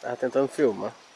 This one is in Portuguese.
Tava tentando filmar.